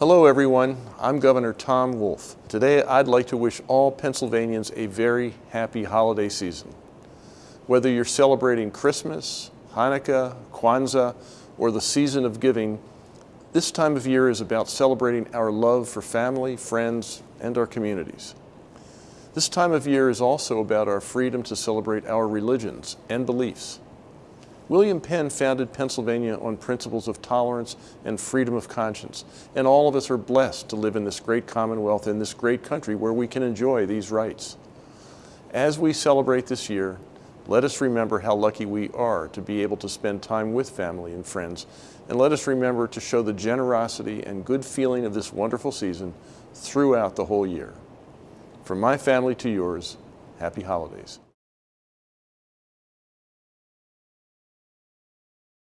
Hello everyone, I'm Governor Tom Wolf. Today I'd like to wish all Pennsylvanians a very happy holiday season. Whether you're celebrating Christmas, Hanukkah, Kwanzaa, or the season of giving, this time of year is about celebrating our love for family, friends, and our communities. This time of year is also about our freedom to celebrate our religions and beliefs. William Penn founded Pennsylvania on principles of tolerance and freedom of conscience, and all of us are blessed to live in this great commonwealth in this great country where we can enjoy these rights. As we celebrate this year, let us remember how lucky we are to be able to spend time with family and friends, and let us remember to show the generosity and good feeling of this wonderful season throughout the whole year. From my family to yours, happy holidays.